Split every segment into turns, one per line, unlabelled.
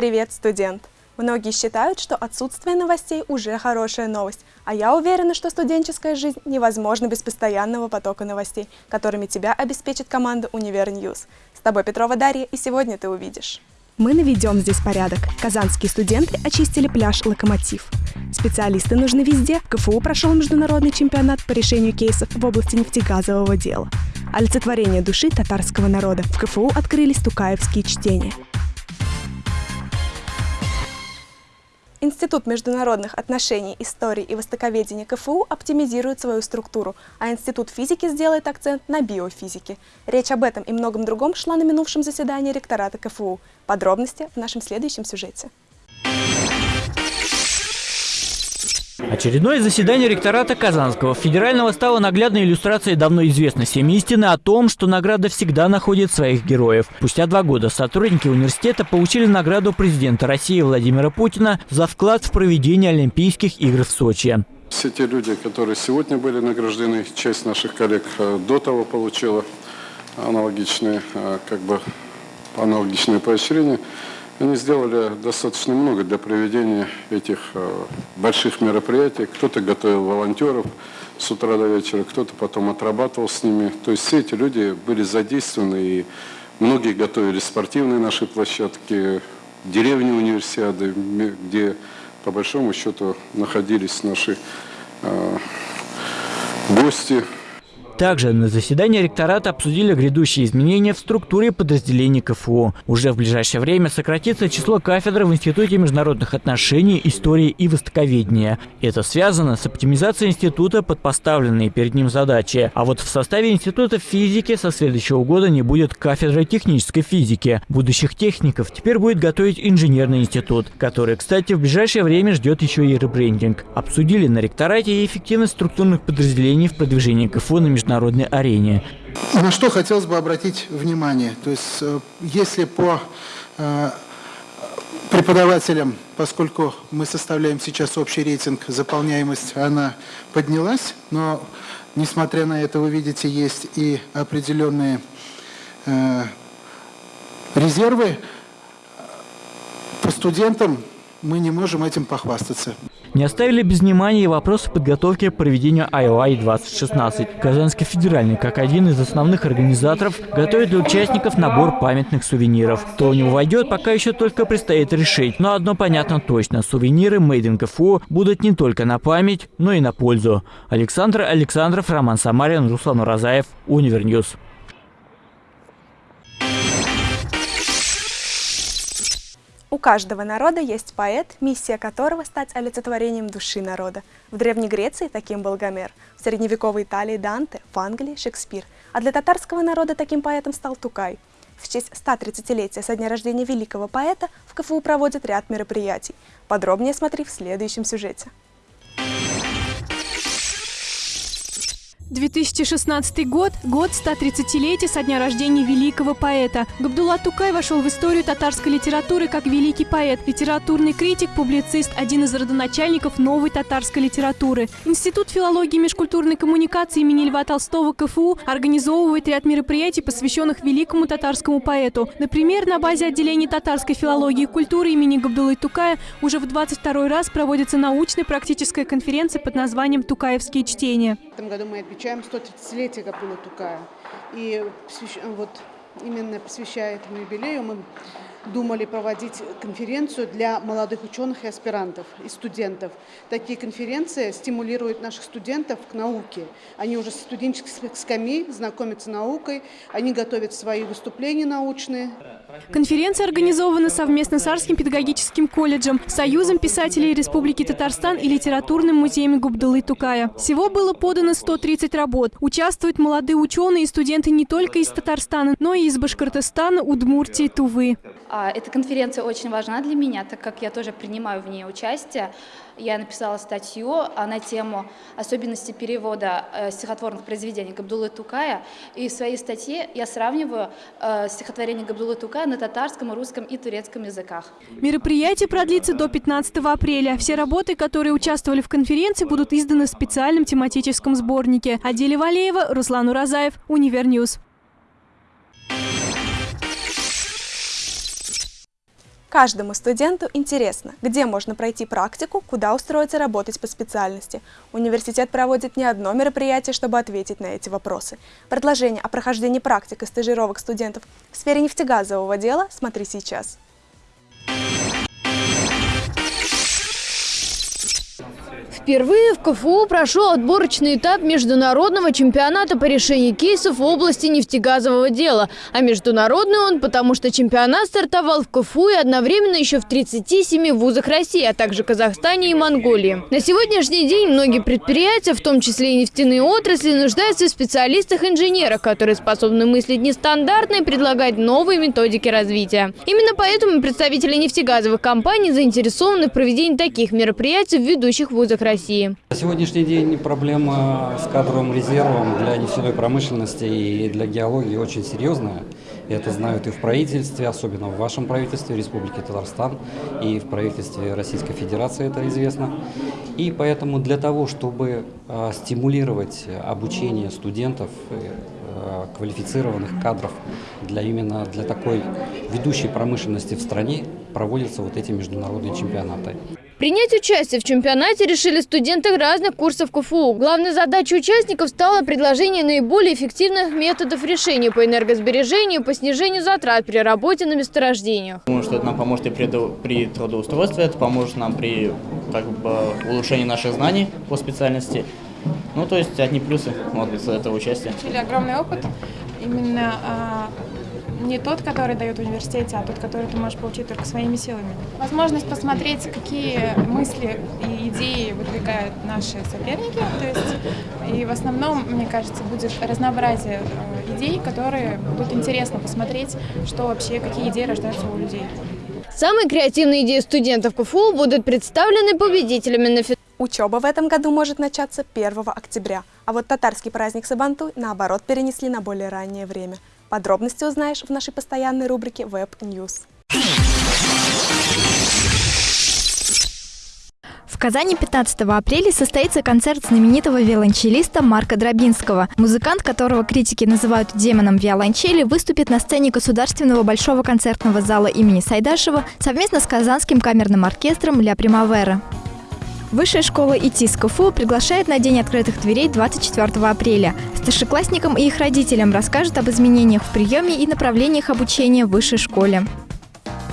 Привет, студент! Многие считают, что отсутствие новостей уже хорошая новость, а я уверена, что студенческая жизнь невозможна без постоянного потока новостей, которыми тебя обеспечит команда Univer News. С тобой Петрова Дарья, и сегодня ты увидишь. Мы наведем здесь порядок. Казанские студенты очистили пляж «Локомотив». Специалисты нужны везде. В КФУ прошел международный чемпионат по решению кейсов в области нефтегазового дела. Олицетворение души татарского народа. В КФУ открылись тукаевские чтения. Институт международных отношений, истории и востоковедения КФУ оптимизирует свою структуру, а Институт физики сделает акцент на биофизике. Речь об этом и многом другом шла на минувшем заседании ректората КФУ. Подробности в нашем следующем сюжете.
Очередное заседание ректората Казанского федерального стало наглядной иллюстрацией давно известной всем истины о том, что награда всегда находит своих героев. Спустя два года сотрудники университета получили награду президента России Владимира Путина за вклад в проведение Олимпийских игр в Сочи.
Все те люди, которые сегодня были награждены, часть наших коллег э, до того получила аналогичные, э, как бы, аналогичные поощрения. Они сделали достаточно много для проведения этих э, больших мероприятий. Кто-то готовил волонтеров с утра до вечера, кто-то потом отрабатывал с ними. То есть все эти люди были задействованы, и многие готовили спортивные наши площадки, деревни универсиады, где по большому счету находились наши э, гости,
также на заседании ректората обсудили грядущие изменения в структуре подразделений КФУ. Уже в ближайшее время сократится число кафедр в Институте международных отношений, истории и востоковедения. Это связано с оптимизацией института под поставленные перед ним задачи. А вот в составе Института физики со следующего года не будет кафедры технической физики. Будущих техников теперь будет готовить инженерный институт, который, кстати, в ближайшее время ждет еще и ребрендинг. Обсудили на ректорате и эффективность структурных подразделений в продвижении КФУ на международном международной арене.
На что хотелось бы обратить внимание. То есть, э, если по э, преподавателям, поскольку мы составляем сейчас общий рейтинг, заполняемость, она поднялась, но, несмотря на это, вы видите, есть и определенные э, резервы. По студентам мы не можем этим похвастаться.
Не оставили без внимания и вопросы подготовки к проведению IOI 2016. Казанский федеральный, как один из основных организаторов, готовит для участников набор памятных сувениров. Кто в него войдет, пока еще только предстоит решить. Но одно понятно точно – сувениры Made in КФУ будут не только на память, но и на пользу. Александр Александров, Роман Самарин, Руслан Уразаев, Univer News.
У каждого народа есть поэт, миссия которого стать олицетворением души народа. В Древней Греции таким был Гомер, в средневековой Италии Данте, в Англии Шекспир, а для татарского народа таким поэтом стал Тукай. В честь 130-летия со дня рождения великого поэта в КФУ проводят ряд мероприятий. Подробнее смотри в следующем сюжете.
2016 год – год 130-летия со дня рождения великого поэта. Габдулла Тукай вошел в историю татарской литературы как великий поэт, литературный критик, публицист, один из родоначальников новой татарской литературы. Институт филологии и межкультурной коммуникации имени Льва Толстого КФУ организовывает ряд мероприятий, посвященных великому татарскому поэту. Например, на базе отделения татарской филологии и культуры имени Габдуллы Тукая уже в 22 раз проводится научная практическая конференция под названием «Тукаевские чтения».
В этом году мы отмечаем 130-летие Габдулла Тукая. И вот именно посвящая этому юбилею мы думали проводить конференцию для молодых ученых и аспирантов, и студентов. Такие конференции стимулируют наших студентов к науке. Они уже с студенческих скамей знакомятся с наукой, они готовят свои выступления научные.
Конференция организована совместно с Арским педагогическим колледжем, Союзом писателей Республики Татарстан и Литературным музеем Губдулы Тукая. Всего было подано 130 работ. Участвуют молодые ученые и студенты не только из Татарстана, но и из Башкортостана, Удмуртии, Тувы.
А, эта конференция очень важна для меня, так как я тоже принимаю в ней участие. Я написала статью а, на тему особенности перевода э, стихотворных произведений Габдулы Тукая. И в своей статье я сравниваю э, стихотворение Габдуллы Тукая на татарском, русском и турецком языках.
Мероприятие продлится до 15 апреля. Все работы, которые участвовали в конференции, будут изданы в специальном тематическом сборнике. Аделя Валеева, Руслан Уразаев, Univer News.
Каждому студенту интересно, где можно пройти практику, куда устроиться работать по специальности. Университет проводит не одно мероприятие, чтобы ответить на эти вопросы. Предложение о прохождении практик и стажировок студентов в сфере нефтегазового дела смотри сейчас.
Впервые в КФУ прошел отборочный этап международного чемпионата по решению кейсов в области нефтегазового дела. А международный он, потому что чемпионат стартовал в КФУ и одновременно еще в 37 вузах России, а также Казахстане и Монголии. На сегодняшний день многие предприятия, в том числе и нефтяные отрасли, нуждаются в специалистах-инженерах, которые способны мыслить нестандартно и предлагать новые методики развития. Именно поэтому представители нефтегазовых компаний заинтересованы в проведении таких мероприятий в ведущих вузах России. России.
На сегодняшний день проблема с кадровым резервом для нефтяной промышленности и для геологии очень серьезная. Это знают и в правительстве, особенно в вашем правительстве Республики Татарстан, и в правительстве Российской Федерации это известно. И поэтому для того, чтобы э, стимулировать обучение студентов, э, квалифицированных кадров для именно для такой ведущей промышленности в стране проводятся вот эти международные чемпионаты.
Принять участие в чемпионате решили студенты разных курсов КФУ. Главной задачей участников стало предложение наиболее эффективных методов решения по энергосбережению, по снижению затрат при работе на месторождениях.
Думаю, что это нам поможет и при, при трудоустройстве, это поможет нам при как бы, улучшении наших знаний по специальности. Ну, то есть одни плюсы вот, из этого участия.
Огромный опыт именно а, не тот, который дает в университете, а тот, который ты можешь получить только своими силами. Возможность посмотреть, какие мысли и идеи выдвигают наши соперники. То есть, и в основном, мне кажется, будет разнообразие э, идей, которые будут интересно посмотреть, что вообще, какие идеи рождаются у людей.
Самые креативные идеи студентов КФУ будут представлены победителями на фестивале.
Учеба в этом году может начаться 1 октября, а вот татарский праздник Сабантуй, наоборот, перенесли на более раннее время. Подробности узнаешь в нашей постоянной рубрике Web News.
В Казани 15 апреля состоится концерт знаменитого виолончелиста Марка Дробинского. Музыкант, которого критики называют демоном виолончели, выступит на сцене Государственного большого концертного зала имени Сайдашева совместно с Казанским камерным оркестром «Ля Примавера». Высшая школа ИТИС КФУ приглашает на День открытых дверей 24 апреля. Старшеклассникам и их родителям расскажут об изменениях в приеме и направлениях обучения в высшей школе.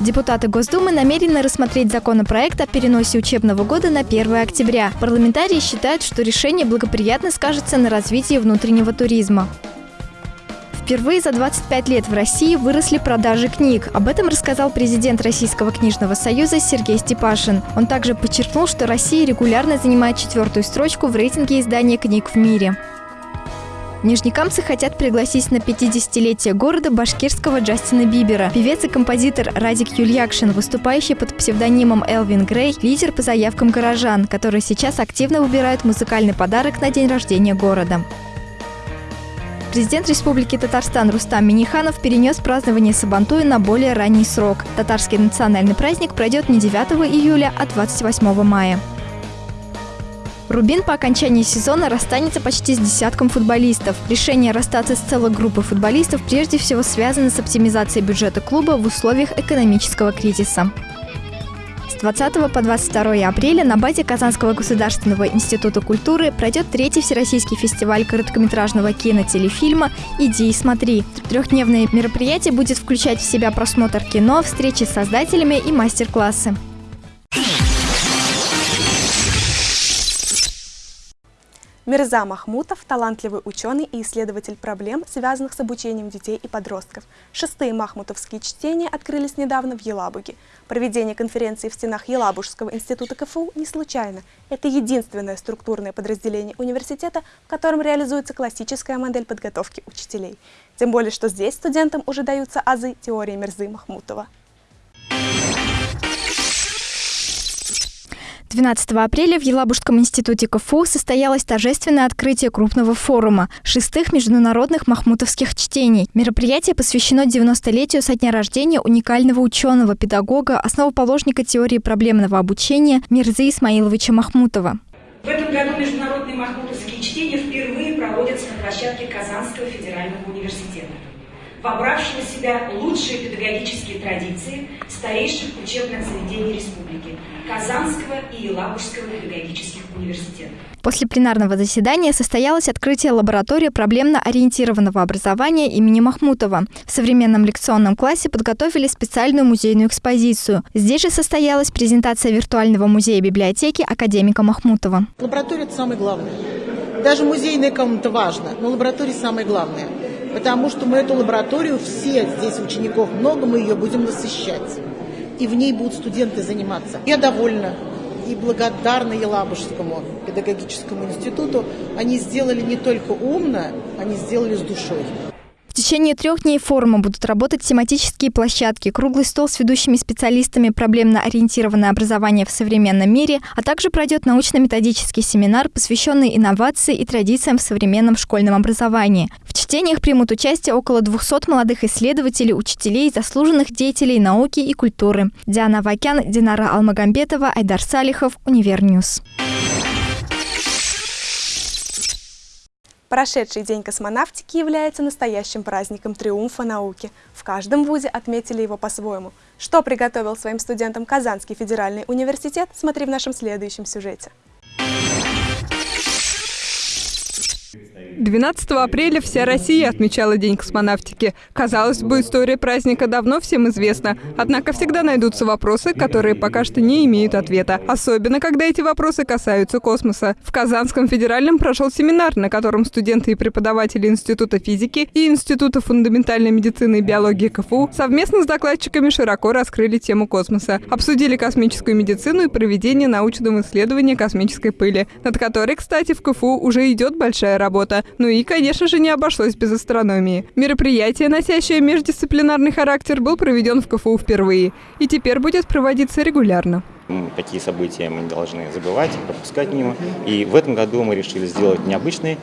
Депутаты Госдумы намерены рассмотреть законопроект о переносе учебного года на 1 октября. Парламентарии считают, что решение благоприятно скажется на развитии внутреннего туризма. Впервые за 25 лет в России выросли продажи книг. Об этом рассказал президент Российского книжного союза Сергей Степашин. Он также подчеркнул, что Россия регулярно занимает четвертую строчку в рейтинге издания книг в мире. Нижнекамцы хотят пригласить на 50-летие города башкирского Джастина Бибера. Певец и композитор Радик Юльякшин, выступающий под псевдонимом Элвин Грей, лидер по заявкам горожан, которые сейчас активно выбирают музыкальный подарок на день рождения города. Президент Республики Татарстан Рустам Миниханов перенес празднование Сабантуя на более ранний срок. Татарский национальный праздник пройдет не 9 июля, а 28 мая. Рубин по окончании сезона расстанется почти с десятком футболистов. Решение расстаться с целой группой футболистов прежде всего связано с оптимизацией бюджета клуба в условиях экономического кризиса. 20 по 22 апреля на базе Казанского государственного института культуры пройдет третий всероссийский фестиваль короткометражного кинотелефильма «Иди и смотри». Трехдневное мероприятие будет включать в себя просмотр кино, встречи с создателями и мастер-классы.
Мирза Махмутов – талантливый ученый и исследователь проблем, связанных с обучением детей и подростков. Шестые махмутовские чтения открылись недавно в Елабуге. Проведение конференции в стенах Елабужского института КФУ не случайно. Это единственное структурное подразделение университета, в котором реализуется классическая модель подготовки учителей. Тем более, что здесь студентам уже даются азы теории Мирзы Махмутова.
12 апреля в Елабужском институте КФУ состоялось торжественное открытие крупного форума шестых международных махмутовских чтений. Мероприятие посвящено 90-летию со дня рождения уникального ученого, педагога, основоположника теории проблемного обучения Мирзы Исмаиловича Махмутова.
В этом году международные махмутовские чтения впервые проводятся на площадке Казанского федерального университета. Вобравшего в себя лучшие педагогические традиции старейших учебных заведений республики – Казанского и Елабужского педагогических университетов.
После пленарного заседания состоялось открытие лаборатории проблемно-ориентированного образования имени Махмутова. В современном лекционном классе подготовили специальную музейную экспозицию. Здесь же состоялась презентация виртуального музея библиотеки академика Махмутова.
Лаборатория – это самое главное. Даже музейная комната важна, но лаборатория самое главное. Потому что мы эту лабораторию, все здесь учеников много, мы ее будем насыщать. И в ней будут студенты заниматься. Я довольна и благодарна Елабужскому педагогическому институту. Они сделали не только умно, они сделали с душой.
В течение трех дней форума будут работать тематические площадки, круглый стол с ведущими специалистами проблемно-ориентированное образование в современном мире, а также пройдет научно-методический семинар, посвященный инновации и традициям в современном школьном образовании. В чтениях примут участие около 200 молодых исследователей, учителей, заслуженных деятелей науки и культуры. Диана Вакян, Динара Алмагамбетова, Айдар Салихов, Univer News.
Прошедший день космонавтики является настоящим праздником триумфа науки. В каждом вузе отметили его по-своему. Что приготовил своим студентам Казанский федеральный университет, смотри в нашем следующем сюжете.
12 апреля вся Россия отмечала День космонавтики. Казалось бы, история праздника давно всем известна. Однако всегда найдутся вопросы, которые пока что не имеют ответа. Особенно, когда эти вопросы касаются космоса. В Казанском федеральном прошел семинар, на котором студенты и преподаватели Института физики и Института фундаментальной медицины и биологии КФУ совместно с докладчиками широко раскрыли тему космоса. Обсудили космическую медицину и проведение научного исследования космической пыли, над которой, кстати, в КФУ уже идет большая работа. Ну и, конечно же, не обошлось без астрономии. Мероприятие, носящее междисциплинарный характер, был проведен в КФУ впервые и теперь будет проводиться регулярно.
Такие события мы не должны забывать, пропускать мимо. И в этом году мы решили сделать необычный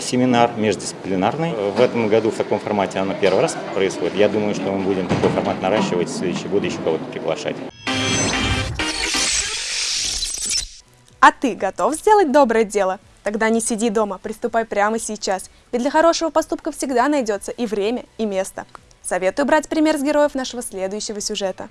семинар междисциплинарный. В этом году в таком формате оно первый раз происходит. Я думаю, что мы будем такой формат наращивать, в следующие годы еще кого-то приглашать.
А ты готов сделать доброе дело? Тогда не сиди дома, приступай прямо сейчас, ведь для хорошего поступка всегда найдется и время, и место. Советую брать пример с героев нашего следующего сюжета.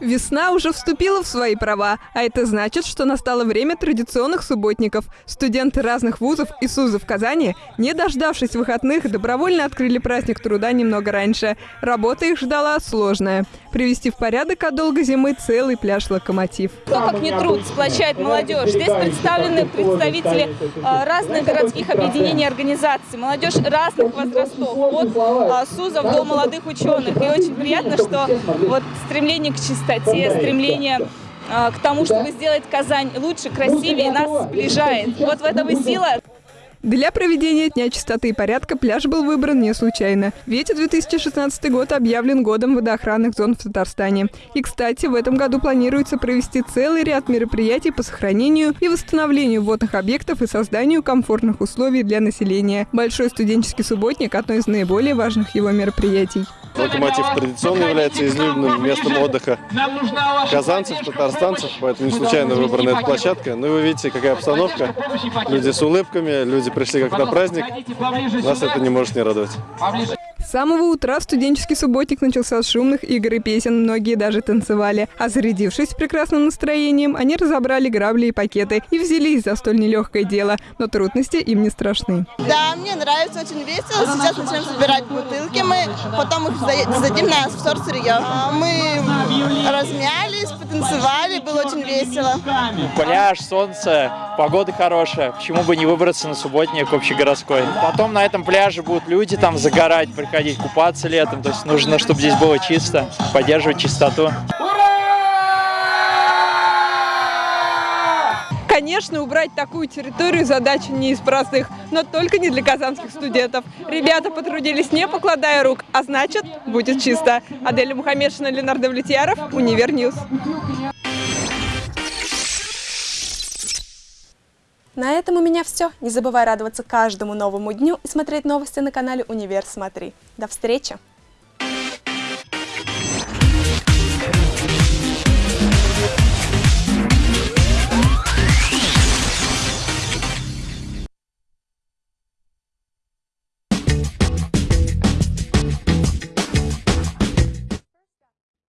Весна уже вступила в свои права, а это значит, что настало время традиционных субботников. Студенты разных вузов и СУЗов Казани, не дождавшись выходных, добровольно открыли праздник труда немного раньше. Работа их ждала сложная. Привести в порядок от долгой зимы целый пляж «Локомотив».
Кто как не труд сплочает молодежь. Здесь представлены представители а, разных городских объединений и организаций. Молодежь разных возрастов, от СУЗов до молодых ученых. И очень приятно, что вот стремление к чистоте чистоте, стремление а, к тому, чтобы сделать Казань лучше, красивее, нас сближает. Вот в этом и сила.
Для проведения Дня чистоты и порядка пляж был выбран не случайно. Ведь 2016 год объявлен годом водоохранных зон в Татарстане. И, кстати, в этом году планируется провести целый ряд мероприятий по сохранению и восстановлению водных объектов и созданию комфортных условий для населения. Большой студенческий субботник – одно из наиболее важных его мероприятий.
Локомотив традиционно является излюбленным местом отдыха казанцев, татарстанцев, поэтому не случайно выбрана эта площадка. Ну и вы видите, какая обстановка. Люди с улыбками, люди пришли как на праздник. Нас это не может не радовать.
С самого утра студенческий субботник начался с шумных игр и песен, многие даже танцевали. А зарядившись прекрасным настроением, они разобрали грабли и пакеты и взялись за столь нелегкое дело, но трудности им не страшны.
Да, мне нравится, очень весело. Сейчас начнем собирать бутылки, мы потом их зададим на сорсырье. А, мы размялись, потанцевали, было очень весело.
Пляж, солнце, погода хорошая, почему бы не выбраться на субботник общегородской. Потом на этом пляже будут люди там загорать, приходить ходить купаться летом. То есть нужно, чтобы здесь было чисто, поддерживать чистоту.
Конечно, убрать такую территорию задача не из простых, но только не для казанских студентов. Ребята потрудились не покладая рук, а значит, будет чисто. Аделя Мухаммедшина, Ленар Довлетьяров, Универ News.
На этом у меня все. Не забывай радоваться каждому новому дню и смотреть новости на канале Универ Смотри. До встречи!